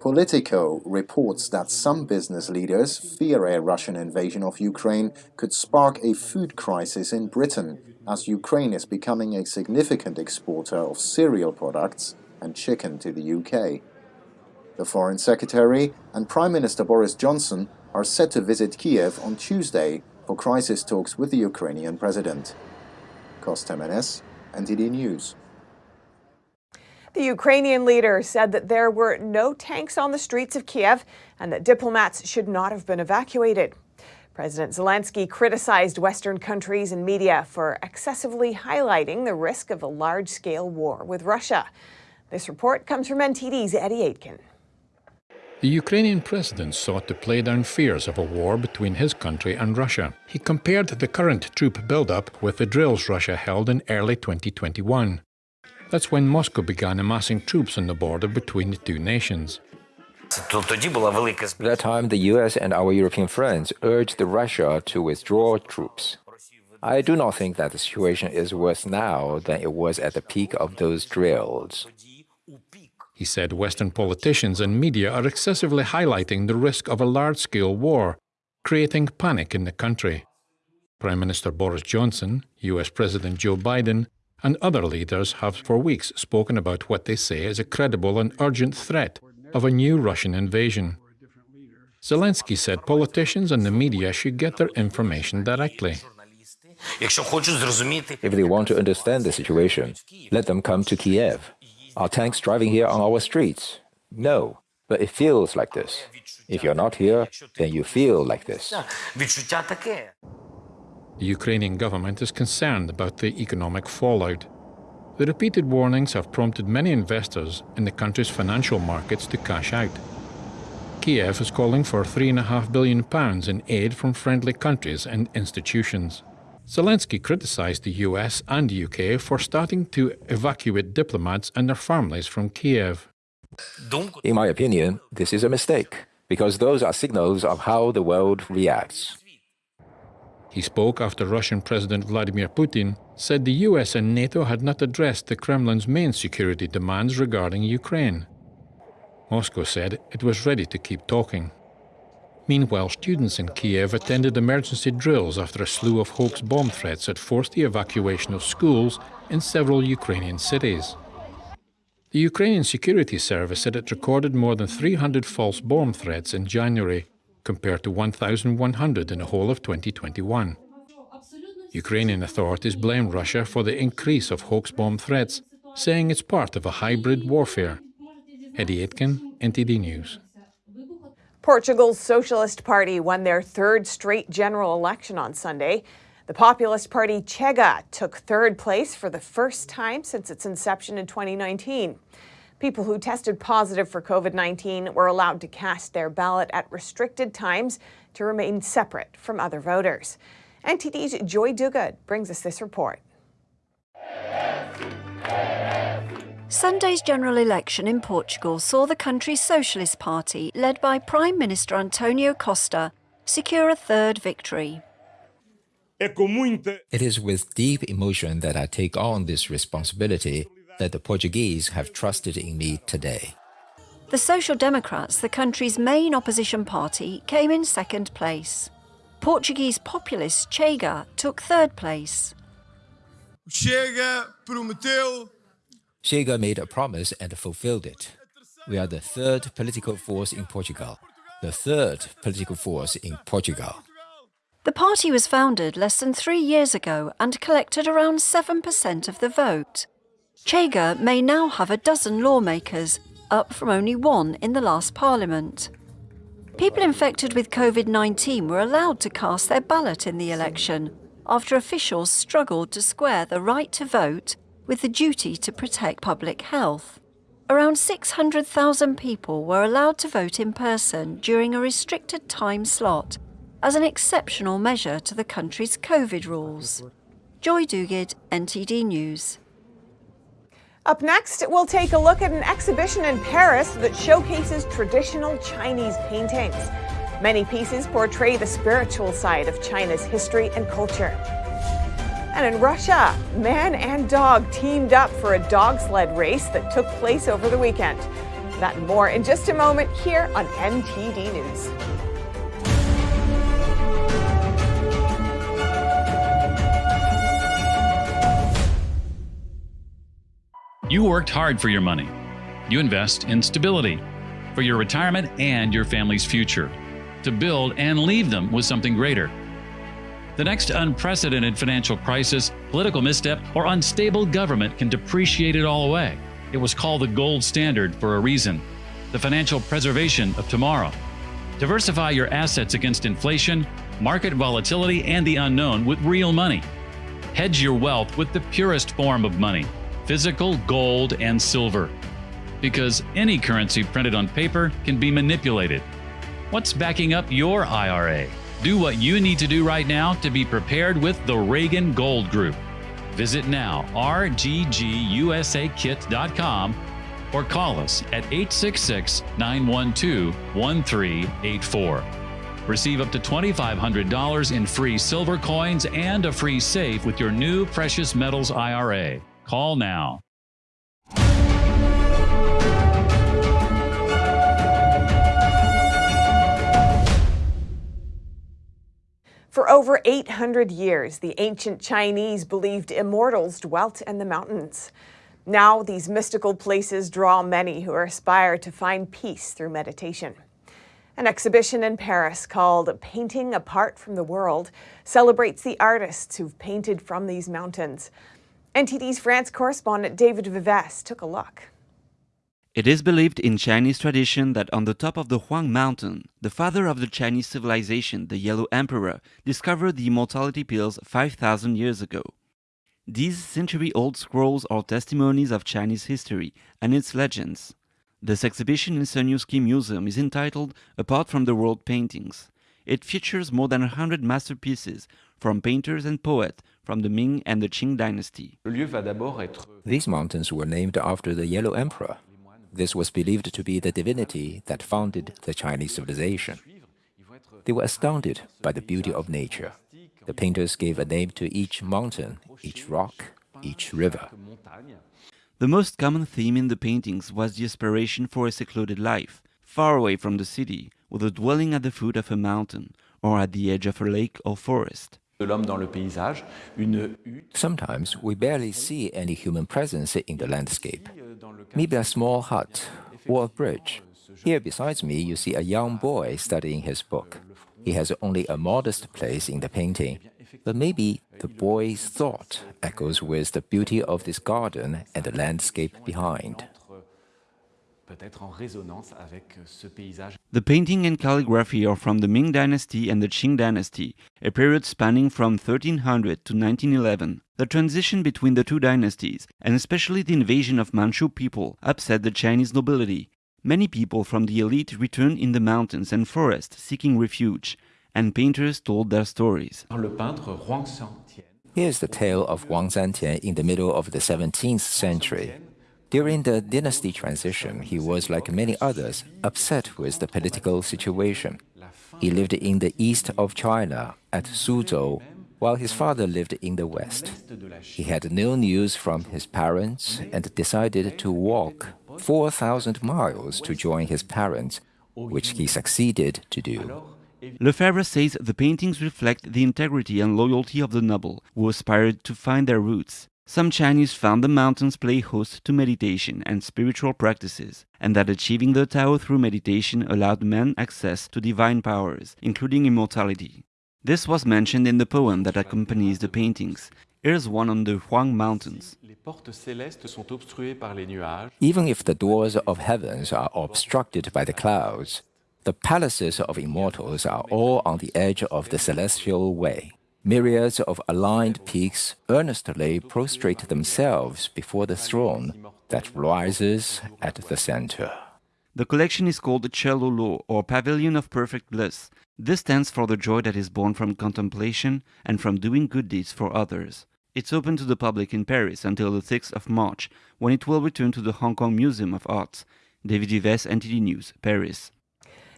Politico reports that some business leaders fear a Russian invasion of Ukraine could spark a food crisis in Britain, as Ukraine is becoming a significant exporter of cereal products and chicken to the UK. The Foreign Secretary and Prime Minister Boris Johnson are set to visit Kiev on Tuesday for crisis talks with the Ukrainian president. Costa Jimenez, NTD News.
The Ukrainian leader said that there were no tanks on the streets of Kiev and that diplomats should not have been evacuated. President Zelensky criticized Western countries and media for excessively highlighting the risk of a large-scale war with Russia. This report comes from NTD's Eddie Aitken.
The Ukrainian president sought to play down fears of a war between his country and Russia. He compared the current troop buildup with the drills Russia held in early 2021. That's when Moscow began amassing troops on the border between the two nations.
At that time, the US and our European friends urged Russia to withdraw troops. I do not think that the situation is worse now than it was at the peak of those drills.
He said Western politicians and media are excessively highlighting the risk of a large scale war, creating panic in the country. Prime Minister Boris Johnson, US President Joe Biden, and other leaders have for weeks spoken about what they say is a credible and urgent threat of a new Russian invasion. Zelensky said politicians and the media should get their information directly.
If they want to understand the situation, let them come to Kiev. Are tanks driving here on our streets? No, but it feels like this. If you're not here, then you feel like this.
The Ukrainian government is concerned about the economic fallout. The repeated warnings have prompted many investors in the country's financial markets to cash out. Kiev is calling for £3.5 billion in aid from friendly countries and institutions. Zelensky criticized the US and UK for starting to evacuate diplomats and their families from Kiev.
In my opinion, this is a mistake, because those are signals of how the world reacts.
He spoke after Russian President Vladimir Putin said the US and NATO had not addressed the Kremlin's main security demands regarding Ukraine. Moscow said it was ready to keep talking. Meanwhile, students in Kiev attended emergency drills after a slew of hoax bomb threats had forced the evacuation of schools in several Ukrainian cities. The Ukrainian Security Service said it recorded more than 300 false bomb threats in January, compared to 1,100 in the whole of 2021. Ukrainian authorities blame Russia for the increase of hoax bomb threats, saying it's part of a hybrid warfare. Eddie Aitken, NTD News.
Portugal's Socialist Party won their third straight general election on Sunday. The populist party Chega took third place for the first time since its inception in 2019. People who tested positive for COVID 19 were allowed to cast their ballot at restricted times to remain separate from other voters. NTD's Joy Duguid brings us this report.
Sunday's general election in Portugal saw the country's Socialist Party, led by Prime Minister Antonio Costa, secure a third victory.
It is with deep emotion that I take on this responsibility that the Portuguese have trusted in me today.
The Social Democrats, the country's main opposition party, came in second place. Portuguese populist Chega took third place.
Chega prometeu Chega made a promise and fulfilled it. We are the third political force in Portugal. The third political force in Portugal.
The party was founded less than three years ago and collected around 7% of the vote. Chega may now have a dozen lawmakers, up from only one in the last parliament. People infected with COVID 19 were allowed to cast their ballot in the election after officials struggled to square the right to vote with the duty to protect public health. Around 600,000 people were allowed to vote in person during a restricted time slot as an exceptional measure to the country's COVID rules. Joy Duguid, NTD News.
Up next, we'll take a look at an exhibition in Paris that showcases traditional Chinese paintings. Many pieces portray the spiritual side of China's history and culture. And in Russia, man and dog teamed up for a dog sled race that took place over the weekend. That and more in just a moment here on NTD News.
You worked hard for your money. You invest in stability for your retirement and your family's future to build and leave them with something greater. The next unprecedented financial crisis, political misstep, or unstable government can depreciate it all away. It was called the gold standard for a reason the financial preservation of tomorrow. Diversify your assets against inflation, market volatility, and the unknown with real money. Hedge your wealth with the purest form of money physical gold and silver. Because any currency printed on paper can be manipulated. What's backing up your IRA? Do what you need to do right now to be prepared with the Reagan Gold Group. Visit now, rggusakit.com, or call us at 866 912 1384. Receive up to $2,500 in free silver coins and a free safe with your new precious metals IRA. Call now.
Over 800 years, the ancient Chinese believed immortals dwelt in the mountains. Now, these mystical places draw many who aspire to find peace through meditation. An exhibition in Paris called Painting Apart from the World celebrates the artists who've painted from these mountains. NTD's France correspondent David Vives took a look.
It is believed in Chinese tradition that on the top of the Huang Mountain, the father of the Chinese civilization, the Yellow Emperor, discovered the immortality pills 5,000 years ago. These century old scrolls are testimonies of Chinese history and its legends. This exhibition in Cernuschi Museum is entitled Apart from the World Paintings. It features more than 100 masterpieces from painters and poets from the Ming and the Qing dynasty.
These mountains were named after the Yellow Emperor. This was believed to be the divinity that founded the Chinese civilization. They were astounded by the beauty of nature. The painters gave a name to each mountain, each rock, each river.
The most common theme in the paintings was the aspiration for a secluded life, far away from the city, with a dwelling at the foot of a mountain or at the edge of a lake or forest.
Sometimes we barely see any human presence in the landscape. Maybe a small hut or a bridge. Here besides me, you see a young boy studying his book. He has only a modest place in the painting, but maybe the boy's thought echoes with the beauty of this garden and the landscape behind.
The painting and calligraphy are from the Ming Dynasty and the Qing Dynasty, a period spanning from 1300 to 1911. The transition between the two dynasties, and especially the invasion of Manchu people, upset the Chinese nobility. Many people from the elite returned in the mountains and forests seeking refuge, and painters told their stories.
Here's the tale of Huang Xiangjian in the middle of the 17th century. During the dynasty transition, he was, like many others, upset with the political situation. He lived in the east of China, at Suzhou, while his father lived in the west. He had no news from his parents and decided to walk 4,000 miles to join his parents, which he succeeded to do.
Lefebvre says the paintings reflect the integrity and loyalty of the noble who aspired to find their roots. Some Chinese found the mountains play host to meditation and spiritual practices, and that achieving the Tao through meditation allowed men access to divine powers, including immortality. This was mentioned in the poem that accompanies the paintings. Here's one on the Huang Mountains.
Even if the doors of heavens are obstructed by the clouds, the palaces of immortals are all on the edge of the celestial way. Myriads of aligned peaks earnestly prostrate themselves before the throne that rises at the center.
The collection is called the Chih Lo Lou, or Pavilion of Perfect Bliss. This stands for the joy that is born from contemplation and from doing good deeds for others. It's open to the public in Paris until the 6th of March, when it will return to the Hong Kong Museum of Arts. David Vives, NTD News, Paris.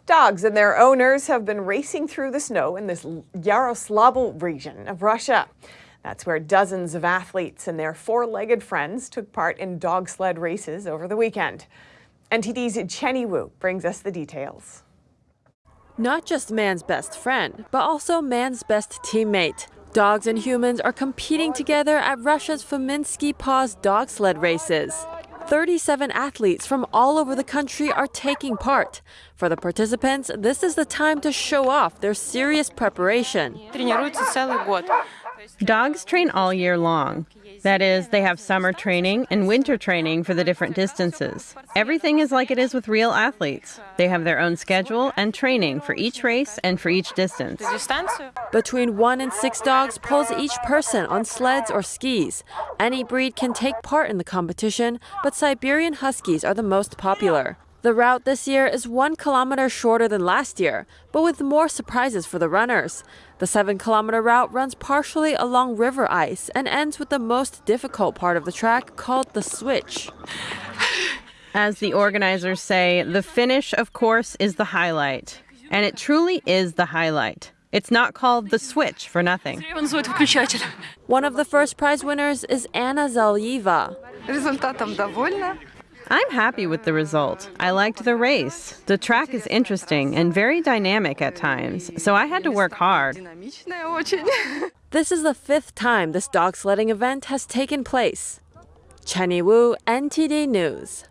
Dogs and their owners have been racing through the snow in this Yaroslavl region of Russia. That's where dozens of athletes and their four-legged friends took part in dog sled races over the weekend. NTD's Chenny Wu brings us the details.
Not just man's best friend, but also man's best teammate. Dogs and humans are competing together at Russia's Fominsky Paws dog sled races. 37 athletes from all over the country are taking part. For the participants, this is the time to show off their serious preparation.
Dogs train all year long. That is, they have summer training and winter training for the different distances. Everything is like it is with real athletes. They have their own schedule and training for each race and for each distance.
Between one and six dogs pulls each person on sleds or skis. Any breed can take part in the competition, but Siberian Huskies are the most popular. The route this year is one kilometer shorter than last year, but with more surprises for the runners. The seven kilometer route runs partially along river ice and ends with the most difficult part of the track called the switch.
As the organizers say, the finish, of course, is the highlight. And it truly is the highlight. It's not called the switch for nothing.
One of the first prize winners is Anna Zalyeva.
I'm happy with the result. I liked the race. The track is interesting and very dynamic at times, so I had to work hard. [laughs]
This is the fifth time this dog sledding event has taken place. Chenny Wu, NTD News.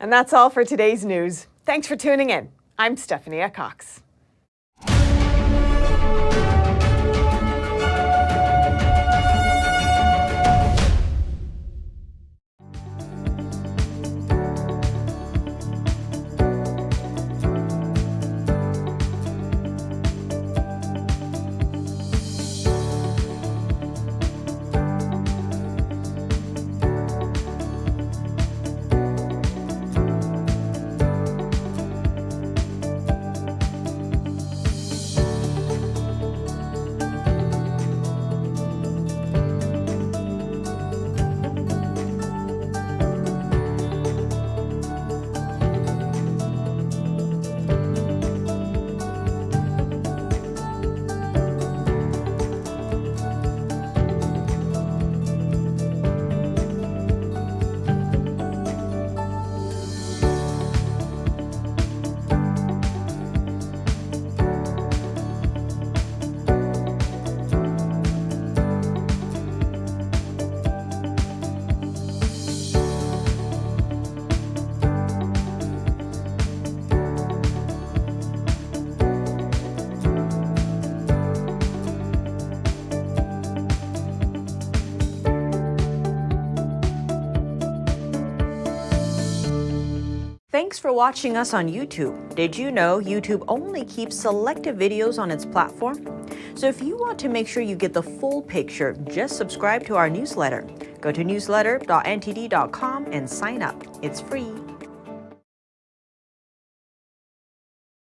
And that's all for today's news. Thanks for tuning in. I'm Stephanie Cox.
Thanks for watching us on YouTube. Did you know YouTube only keeps selective videos on its platform? So if you want to make sure you get the full picture, just subscribe to our newsletter. Go to newsletter.ntd.com and sign up. It's free.